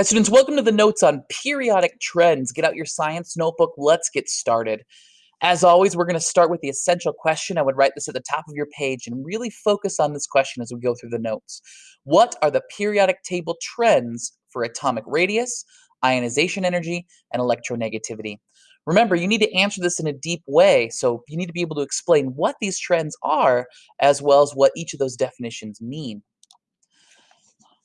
Hi students, welcome to the notes on periodic trends. Get out your science notebook, let's get started. As always, we're going to start with the essential question. I would write this at the top of your page and really focus on this question as we go through the notes. What are the periodic table trends for atomic radius, ionization energy, and electronegativity? Remember, you need to answer this in a deep way, so you need to be able to explain what these trends are, as well as what each of those definitions mean.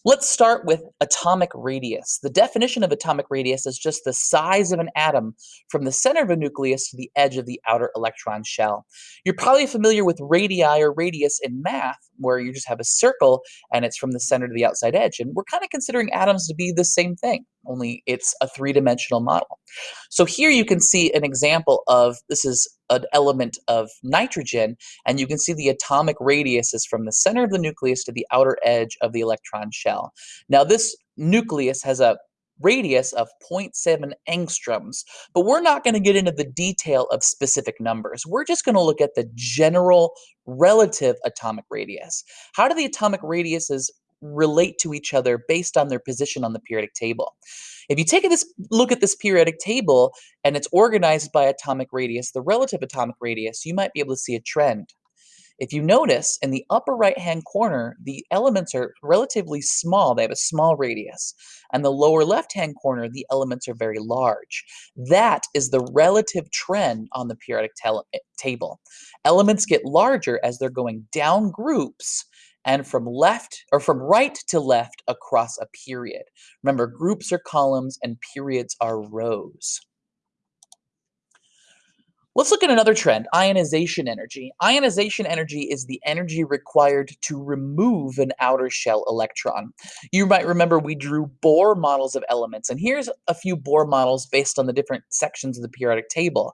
Let's start with atomic radius. The definition of atomic radius is just the size of an atom from the center of a nucleus to the edge of the outer electron shell. You're probably familiar with radii or radius in math, where you just have a circle and it's from the center to the outside edge. And we're kind of considering atoms to be the same thing, only it's a three-dimensional model. So here you can see an example of, this is an element of nitrogen, and you can see the atomic radius is from the center of the nucleus to the outer edge of the electron shell. Now this nucleus has a radius of 0.7 angstroms, but we're not going to get into the detail of specific numbers. We're just going to look at the general relative atomic radius. How do the atomic radiuses relate to each other based on their position on the periodic table? If you take a this, look at this periodic table and it's organized by atomic radius, the relative atomic radius, you might be able to see a trend. If you notice, in the upper right-hand corner, the elements are relatively small. They have a small radius. And the lower left-hand corner, the elements are very large. That is the relative trend on the periodic eh, table. Elements get larger as they're going down groups and from left or from right to left across a period. Remember, groups are columns and periods are rows. Let's look at another trend, ionization energy. Ionization energy is the energy required to remove an outer shell electron. You might remember we drew Bohr models of elements, and here's a few Bohr models based on the different sections of the periodic table.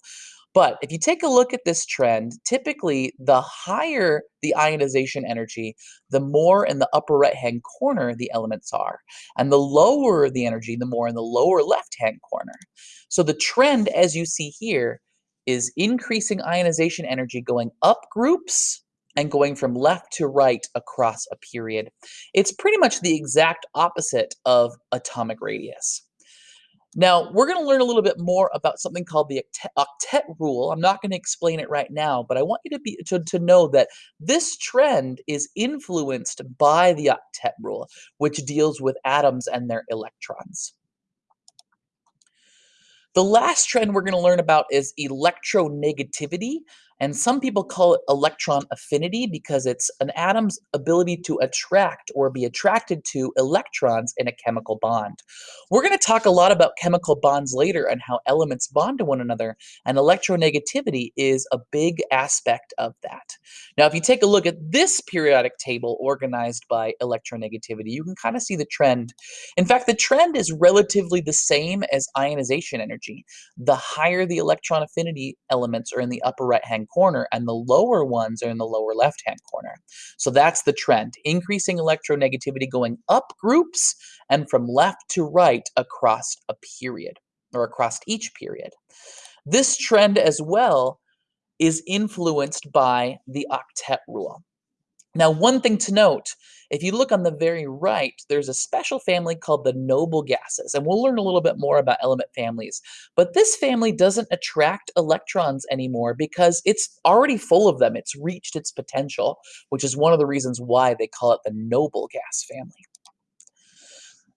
But if you take a look at this trend, typically the higher the ionization energy, the more in the upper right-hand corner the elements are. And the lower the energy, the more in the lower left-hand corner. So the trend, as you see here, is increasing ionization energy going up groups and going from left to right across a period. It's pretty much the exact opposite of atomic radius. Now, we're going to learn a little bit more about something called the octet rule. I'm not going to explain it right now, but I want you to, be, to, to know that this trend is influenced by the octet rule, which deals with atoms and their electrons. The last trend we're going to learn about is electronegativity. And some people call it electron affinity because it's an atom's ability to attract or be attracted to electrons in a chemical bond. We're going to talk a lot about chemical bonds later and how elements bond to one another, and electronegativity is a big aspect of that. Now, if you take a look at this periodic table organized by electronegativity, you can kind of see the trend. In fact, the trend is relatively the same as ionization energy. The higher the electron affinity elements are in the upper right-hand corner and the lower ones are in the lower left-hand corner. So that's the trend, increasing electronegativity going up groups and from left to right across a period or across each period. This trend as well is influenced by the octet rule. Now, one thing to note, if you look on the very right, there's a special family called the noble gases, and we'll learn a little bit more about element families. But this family doesn't attract electrons anymore because it's already full of them. It's reached its potential, which is one of the reasons why they call it the noble gas family.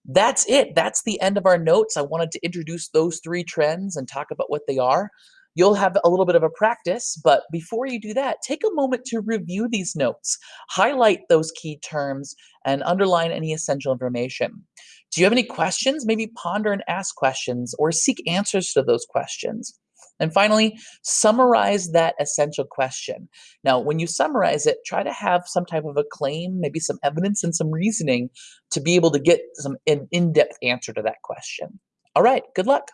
That's it. That's the end of our notes. I wanted to introduce those three trends and talk about what they are. You'll have a little bit of a practice, but before you do that, take a moment to review these notes, highlight those key terms, and underline any essential information. Do you have any questions? Maybe ponder and ask questions or seek answers to those questions. And finally, summarize that essential question. Now, when you summarize it, try to have some type of a claim, maybe some evidence and some reasoning to be able to get some an in-depth answer to that question. All right, good luck.